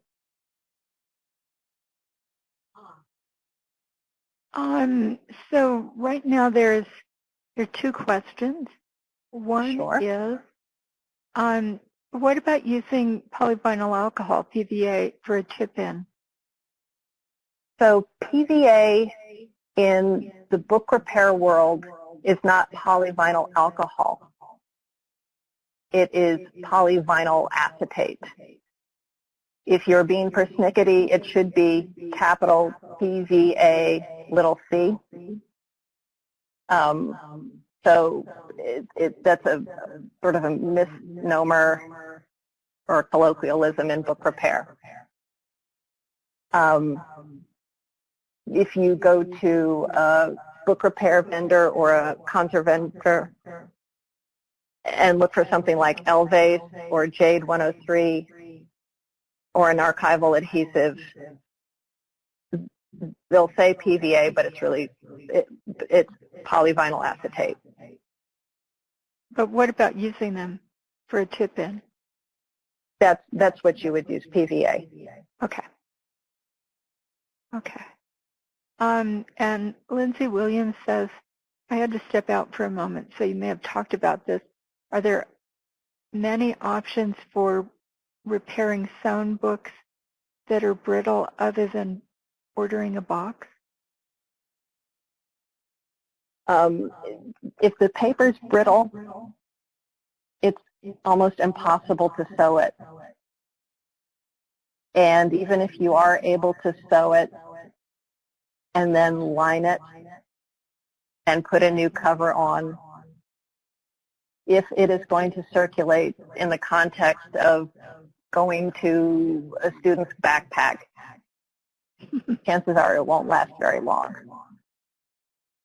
Speaker 2: Um, so right now there's there are two questions. One
Speaker 3: sure.
Speaker 2: is, um, what about using polyvinyl alcohol, PVA, for a tip-in?
Speaker 3: So PVA in the book repair world is not polyvinyl alcohol. It is polyvinyl acetate. If you're being persnickety, it should be capital PVA little c. Um, so it, it, that's a sort of a misnomer or colloquialism in book repair. Um, if you go to book repair vendor or a conservator and look for something like Elvace or Jade 103 or an archival adhesive, they'll say PVA, but it's really, it, it's polyvinyl acetate.
Speaker 2: But what about using them for a tip-in?
Speaker 3: That's, that's what you would use, PVA.
Speaker 2: Okay. Okay. Um, and Lindsay Williams says, I had to step out for a moment, so you may have talked about this. Are there many options for repairing sewn books that are brittle other than ordering a box?
Speaker 3: Um, if the paper's brittle, it's almost impossible to sew it. And even if you are able to sew it and then line it and put a new cover on, if it is going to circulate in the context of going to a student's backpack, chances are it won't last very long.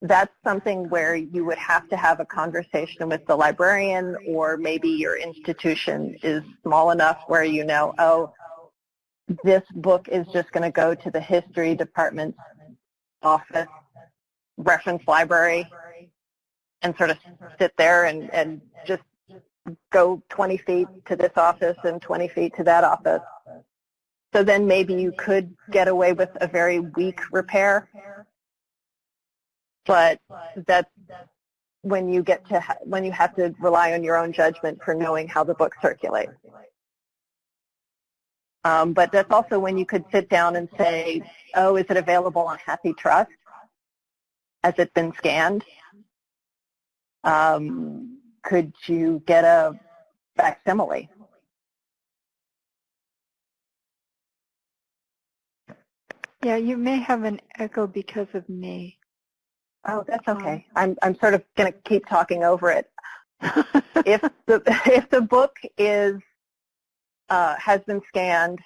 Speaker 3: That's something where you would have to have a conversation with the librarian or maybe your institution is small enough where you know, oh, this book is just going to go to the history department's office reference library and sort of sit there and, and just go 20 feet to this office and 20 feet to that office. So then maybe you could get away with a very weak repair. But that's when you get to when you have to rely on your own judgment for knowing how the book circulates. Um, but that's also when you could sit down and say, oh, is it available on HathiTrust? Has it been scanned? Um, could you get a facsimile?
Speaker 2: Yeah, you may have an echo because of me.
Speaker 3: Oh, that's okay. I'm I'm sort of going to keep talking over it. if the if the book is uh, has been scanned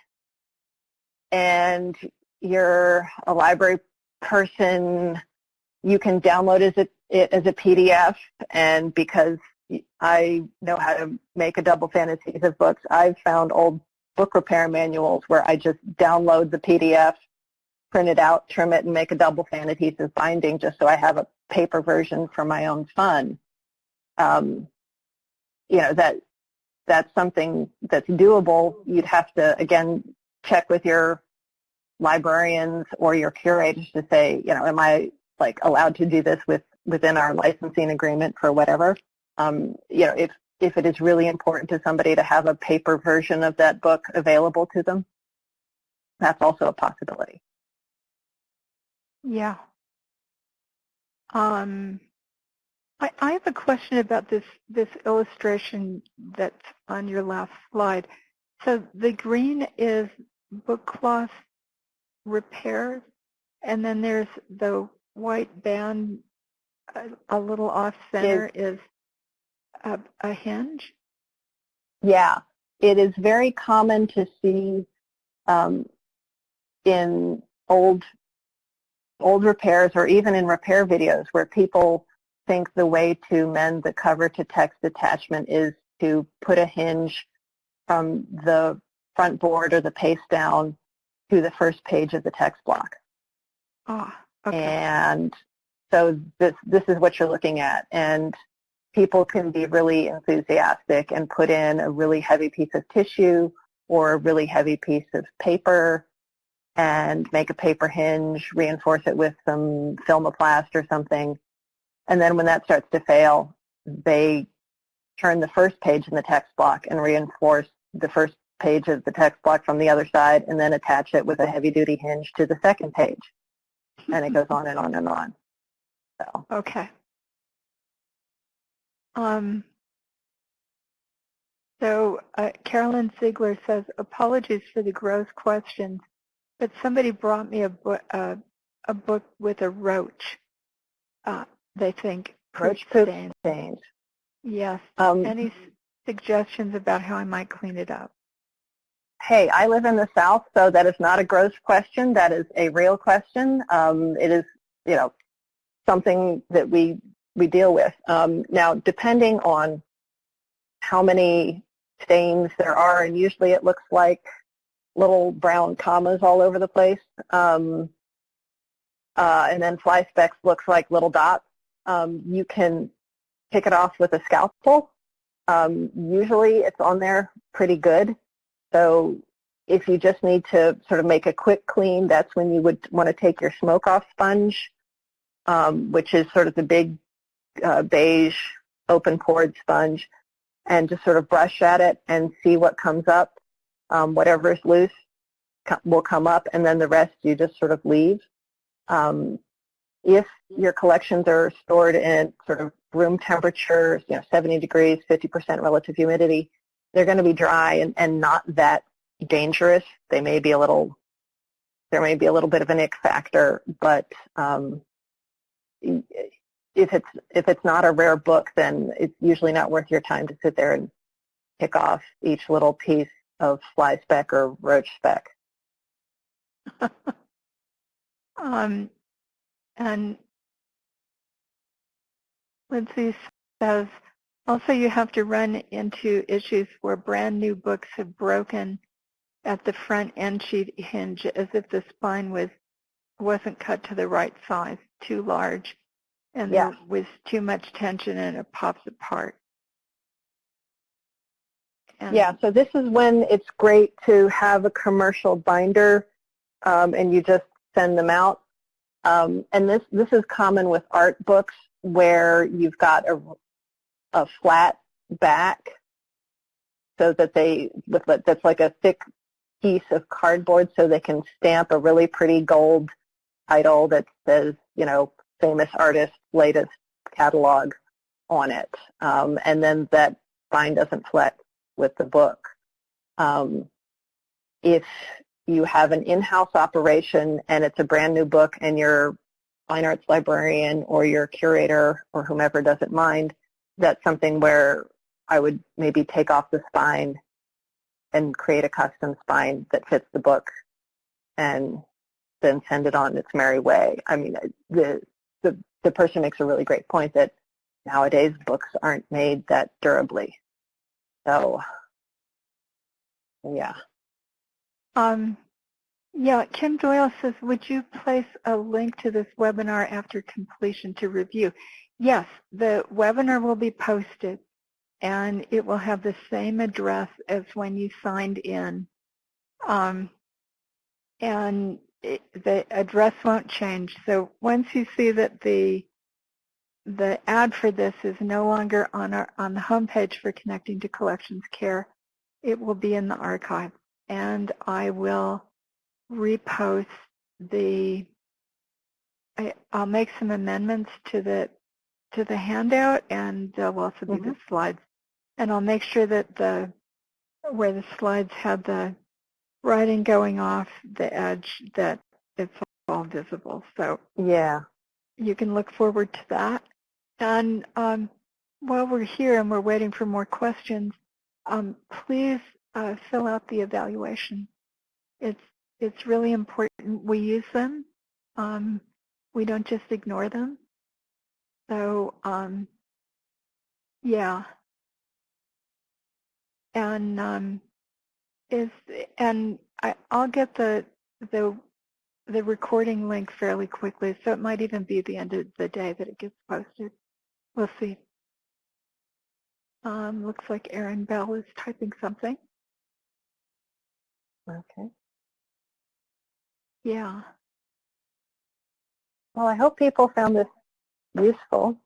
Speaker 3: and you're a library person, you can download it as a PDF. And because I know how to make a double fan adhesives of books, I've found old book repair manuals where I just download the PDF print it out, trim it, and make a double fan adhesive binding just so I have a paper version for my own fun. Um, you know, that that's something that's doable. You'd have to, again, check with your librarians or your curators to say, you know, am I like allowed to do this with within our licensing agreement for whatever? Um, you know, if if it is really important to somebody to have a paper version of that book available to them, that's also a possibility.
Speaker 2: Yeah. Um, I, I have a question about this, this illustration that's on your last slide. So the green is book cloth repairs, and then there's the white band a, a little off center is, is a, a hinge?
Speaker 3: Yeah, it is very common to see um, in old old repairs or even in repair videos where people think the way to mend the cover to text attachment is to put a hinge from the front board or the paste down to the first page of the text block.
Speaker 2: Oh, okay.
Speaker 3: And so this, this is what you're looking at. And people can be really enthusiastic and put in a really heavy piece of tissue or a really heavy piece of paper and make a paper hinge, reinforce it with some Filmoplast or something. And then when that starts to fail, they turn the first page in the text block and reinforce the first page of the text block from the other side and then attach it with a heavy-duty hinge to the second page. and it goes on and on and on. So
Speaker 2: Okay. Um, so uh, Carolyn Ziegler says, apologies for the gross questions, but somebody brought me a, book, uh, a book with a roach, uh, they think.
Speaker 3: roach
Speaker 2: poop
Speaker 3: poop
Speaker 2: stain.
Speaker 3: stains.
Speaker 2: Yes.
Speaker 3: Um,
Speaker 2: Any s- suggestions about how I might clean it up?
Speaker 3: hey, I live in the South, so that is not a gross question. That is a real question. Um, it is, you know, something that we we deal with. Um, now, depending on how many stains there are, and usually it looks like little brown commas all over the place, um, uh, and then fly specks looks like little dots. Um, you can pick it off with a scalpel. Um, usually it's on there pretty good. So if you just need to sort of make a quick clean, that's when you would want to take your smoke off sponge, um, which is sort of the big uh, beige open pored sponge, and just sort of brush at it and see what comes up. Um, whatever is loose co- will come up, and then the rest you just sort of leave. Um, if your collections are stored in sort of room temperature, you know, 70 degrees, 50% relative humidity, they're going to be dry and, and not that dangerous. They may be a little, there may be a little bit of an ick factor, but um, if it's if it's not a rare book, then it's usually not worth your time to sit there and pick off each little piece of fly speck or roach speck.
Speaker 2: Um, and Lindsay says, also you have to run into issues where brand new books have broken at the front end sheet hinge as if the spine was wasn't cut to the right size, too large, and
Speaker 3: Yeah.
Speaker 2: there was too much tension and it pops apart. And-
Speaker 3: Yeah, so this is when it's great to have a commercial binder um, and you just send them out. Um, and this, this is common with art books where you've got a, a flat back so that they, with, that's like a thick piece of cardboard so they can stamp a really pretty gold title that says, you know, famous artist, latest catalog on it. Um, and then that spine doesn't flex with the book. Um, if you have an in-house operation and it's a brand new book and your fine arts librarian or your curator or whomever doesn't mind, that's something where I would maybe take off the spine and create a custom spine that fits the book and then send it on its merry way. I mean, the, the, the person makes a really great point that nowadays books aren't made that durably. So, yeah.
Speaker 2: Um, yeah, Kim Doyle says, would you place a link to this webinar after completion to review? Yes, the webinar will be posted and it will have the same address as when you signed in. Um, and it, the address won't change. So once you see that the the ad for this is no longer on our on the homepage for Connecting to Collections Care, it will be in the archive and I will repost the, I, I'll make some amendments to the, to the handout and there'll also be the slides. And I'll make sure that the, where the slides have the writing going off the edge, that it's all visible. So
Speaker 3: Yeah.
Speaker 2: you can look forward to that. And um, while we're here and we're waiting for more questions, um, please uh, fill out the evaluation. It's it's really important we use them. Um, we don't just ignore them. So um, yeah, and um, is and I, I'll get the the the recording link fairly quickly, so it might even be the end of the day that it gets posted. We'll see. Um, looks like Erin Bell is typing something.
Speaker 3: Okay.
Speaker 2: Yeah.
Speaker 3: Well, I hope people found this useful.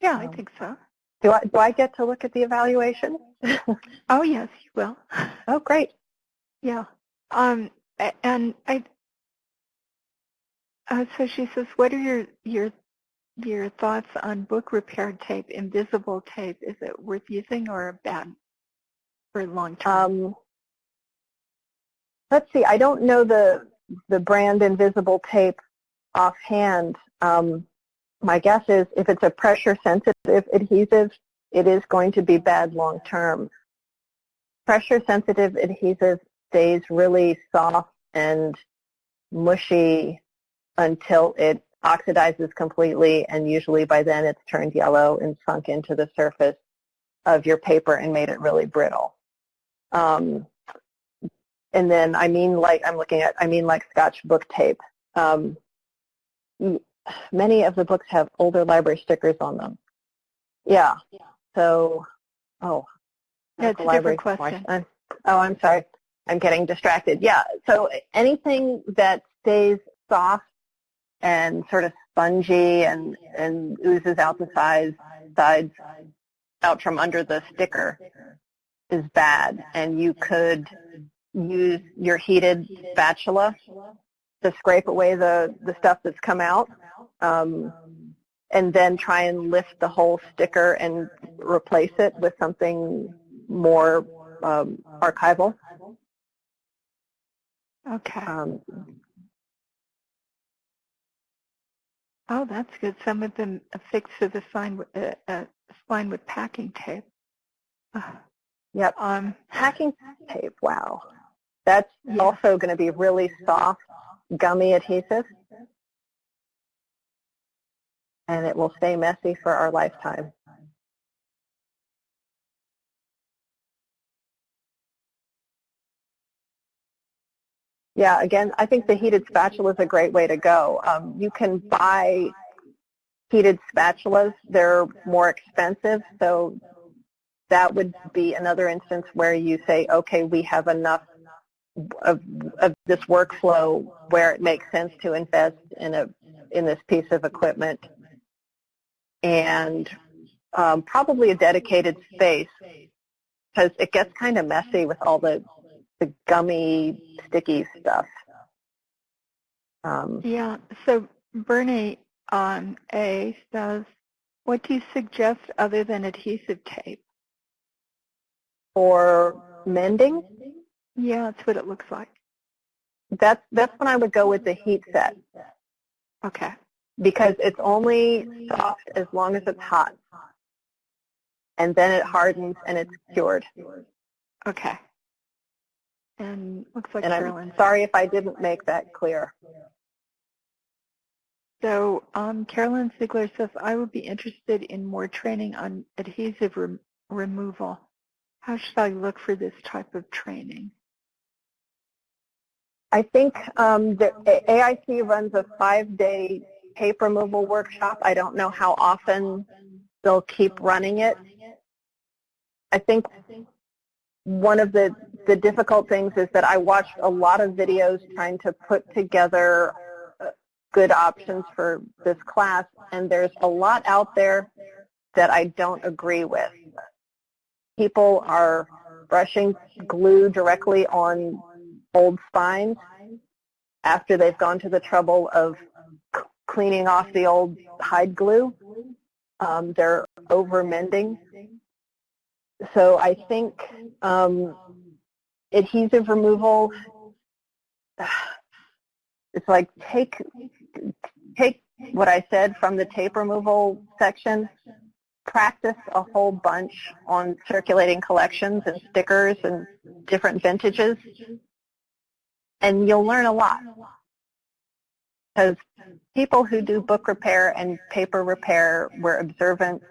Speaker 2: Yeah, I
Speaker 3: Um,
Speaker 2: think so.
Speaker 3: Do I, do I get to look at the evaluation?
Speaker 2: Oh, yes, you will.
Speaker 3: oh, great.
Speaker 2: yeah. Um, and I, Uh, so she says, what are your your your thoughts on book repair tape, invisible tape? Is it worth using or bad for long term?
Speaker 3: Um, let's see. I don't know the the brand invisible tape offhand. Um, my guess is if it's a pressure sensitive adhesive, it is going to be bad long term. Pressure sensitive adhesive stays really soft and mushy until it oxidizes completely and usually by then it's turned yellow and sunk into the surface of your paper and made it really brittle. Um, and then I mean like I'm looking at I mean like Scotch book tape. Um, many of the books have older library stickers on them. Yeah. yeah. So, oh,
Speaker 2: that's a different question.
Speaker 3: I'm, oh, I'm sorry. I'm getting distracted. Yeah. So anything that stays soft and sort of spongy and, and oozes out the sides, sides out from under the sticker is bad. And you could use your heated spatula to scrape away the, the stuff that's come out. Um, and then try and lift the whole sticker and replace it with something more um, archival.
Speaker 2: Okay.
Speaker 3: Um,
Speaker 2: oh, that's good. Some of them affixed to the sign with, uh, uh, spine with packing tape. Uh,
Speaker 3: yep.
Speaker 2: Um,
Speaker 3: packing tape. Wow. That's yeah. also going to be really soft, gummy adhesive. And it will stay messy for our lifetime. Yeah, again, I think the heated spatula is a great way to go. Um, you can buy heated spatulas. They're more expensive, so that would be another instance where you say, okay, we have enough of, of this workflow where it makes sense to invest in a in this piece of equipment and um, probably a dedicated space because it gets kind of messy with all the the gummy, sticky stuff. Um,
Speaker 2: yeah. So Bernie on A says, what do you suggest other than adhesive tape?
Speaker 3: For mending?
Speaker 2: Yeah, that's what it looks like.
Speaker 3: That's that's when I would go with the heat set.
Speaker 2: Okay.
Speaker 3: Because it's only soft as long as it's hot. And then it hardens and it's cured.
Speaker 2: Okay. And looks like
Speaker 3: and
Speaker 2: Carolyn.
Speaker 3: I'm sorry if I didn't make that clear.
Speaker 2: So um, Carolyn Ziegler says, I would be interested in more training on adhesive re removal. How should I look for this type of training?
Speaker 3: I think um, the AIC runs a five-day tape removal workshop. I don't know how often they'll keep running it. I think one of the, the difficult things is that I watched a lot of videos trying to put together uh, good options for this class, and there's a lot out there that I don't agree with. People are brushing glue directly on old spines after they've gone to the trouble of cleaning off the old hide glue. Um, they're over mending so I think um, adhesive removal, it's like take, take what I said from the tape removal section, practice a whole bunch on circulating collections and stickers and different vintages, and you'll learn a lot. Because people who do book repair and paper repair, we're observant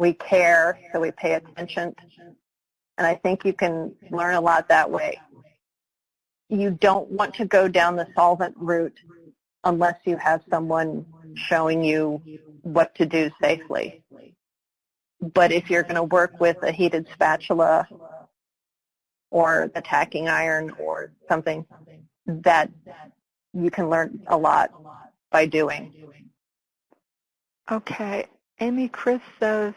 Speaker 3: we care, so we pay attention. And I think you can learn a lot that way. You don't want to go down the solvent route unless you have someone showing you what to do safely. But if you're going to work with a heated spatula or the tacking iron or something, that you can learn a lot by doing.
Speaker 2: Okay. Amy Chris says,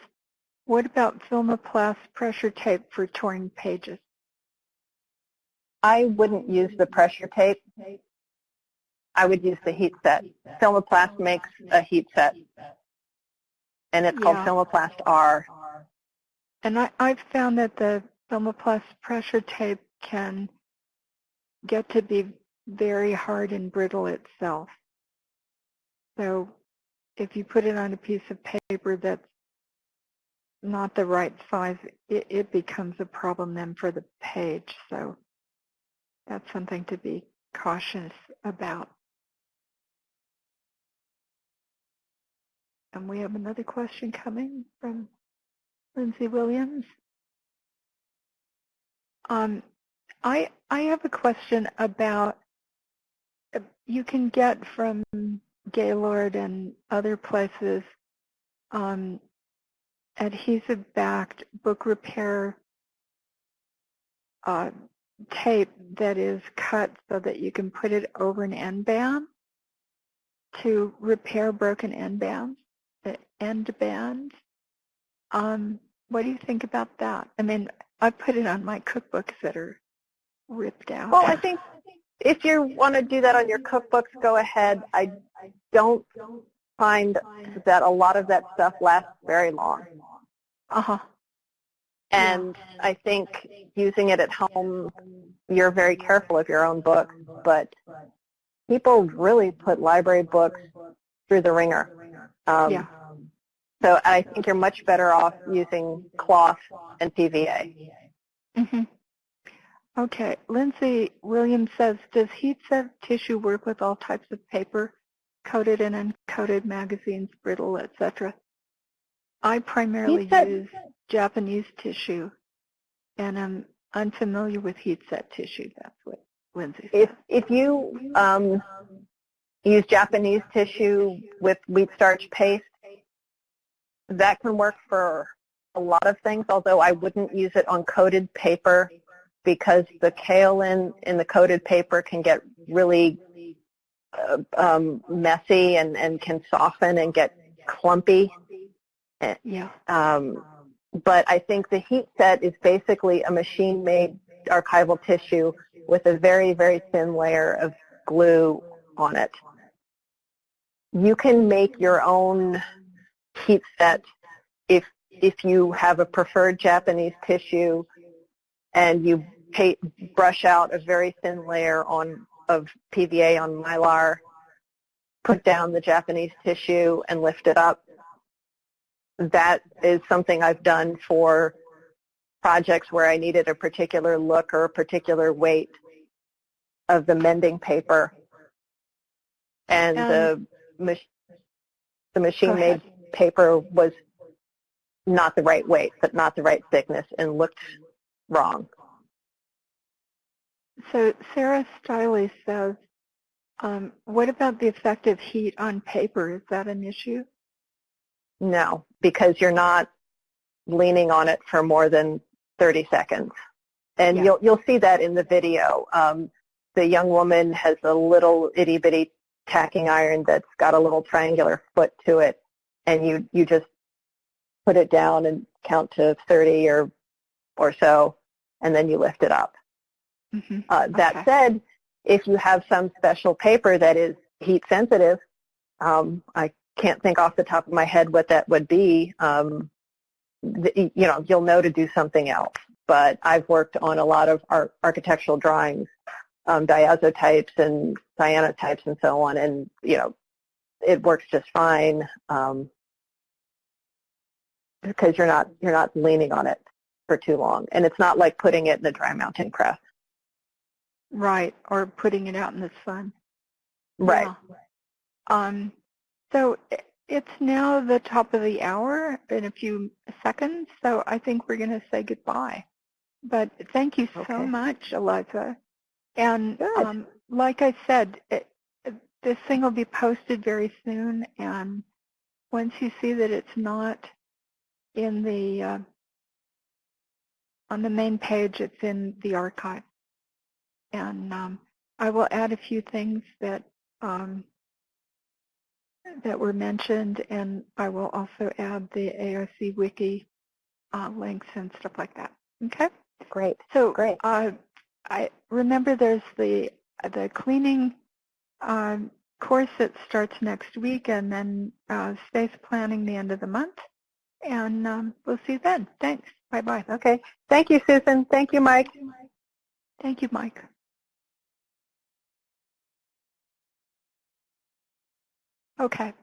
Speaker 2: what about Filmoplast pressure tape for torn pages?
Speaker 3: I wouldn't use the pressure tape. I would use the heat set. Filmoplast makes a heat set, and it's called
Speaker 2: Yeah.
Speaker 3: Filmoplast R.
Speaker 2: And I, I've found that the Thermoplast pressure tape can get to be very hard and brittle itself. So if you put it on a piece of paper that's not the right size, it, it becomes a problem then for the page. So that's something to be cautious about. And we have another question coming from Lindsay Williams. Um, I I have a question about you can get from Gaylord and other places um, adhesive-backed book repair uh, tape that is cut so that you can put it over an end band to repair broken end bands, uh, end bands. Um, what do you think about that? I mean, I put it on my cookbooks that are ripped out.
Speaker 3: Well, I think if you want to do that on your cookbooks, go ahead. I don't find that a lot of that stuff lasts very long.
Speaker 2: Uh-huh.
Speaker 3: And I think using it at home, you're very careful of your own books, but people really put library books through the wringer. Um,
Speaker 2: Yeah.
Speaker 3: So I think you're much better off using cloth and PVA.
Speaker 2: hmm Okay. Lindsay Williams says, does heat set tissue work with all types of paper, coated and uncoated magazines, brittle, etc.? I primarily use Japanese tissue, and I'm unfamiliar with heat set tissue. That's what Lindsay said.
Speaker 3: If if you um, use Japanese tissue with wheat starch paste, that can work for a lot of things. Although I wouldn't use it on coated paper because the kaolin in the coated paper can get really uh, um, messy and, and can soften and get clumpy.
Speaker 2: yeah.
Speaker 3: Um, but I think the heat set is basically a machine-made archival tissue with a very, very thin layer of glue on it. You can make your own heat set if if you have a preferred Japanese tissue and you brush out a very thin layer on of PVA on mylar, put down the Japanese tissue and lift it up. That is something I've done for projects where I needed a particular look or a particular weight of the mending paper. And um, the, mach- the machine-made paper was not the right weight, but not the right thickness and looked wrong.
Speaker 2: So Sarah Stiley says, um, what about the effect of heat on paper? Is that an issue?
Speaker 3: No, because you're not leaning on it for more than 30 seconds. And
Speaker 2: Yeah.
Speaker 3: you'll, you'll see that in the video. Um, the young woman has a little itty bitty tacking iron that's got a little triangular foot to it. And you, you just put it down and count to 30 or, or so, and then you lift it up.
Speaker 2: Hmm
Speaker 3: Uh, that
Speaker 2: Okay.
Speaker 3: said, if you have some special paper that is heat sensitive, um, I can't think off the top of my head what that would be. Um, the, you know, you'll know to do something else. But I've worked on a lot of ar- architectural drawings, um, diazotypes and cyanotypes and so on, and you know, it works just fine um, because you're not you're not leaning on it for too long, and it's not like putting it in a dry mounting press.
Speaker 2: Right, or putting it out in the sun.
Speaker 3: Right.
Speaker 2: Yeah. Um, so it's now the top of the hour in a few seconds, so I think we're going to say goodbye. But thank you so
Speaker 3: Okay.
Speaker 2: much, Eliza. And um, like I said, it, it- this thing will be posted very soon, and once you see that it's not in the uh, on the main page, it's in the archive. And um, I will add a few things that um, that were mentioned, and I will also add the AIC wiki uh, links and stuff like that. Okay.
Speaker 3: Great.
Speaker 2: So
Speaker 3: Great.
Speaker 2: uh, I remember there's the the cleaning um, course that starts next week and then uh, space planning the end of the month. And um, we'll see you then. Thanks. Bye-bye.
Speaker 3: Okay. Thank you, Susan. Thank you, Mike.
Speaker 2: Thank you, Mike. Okay.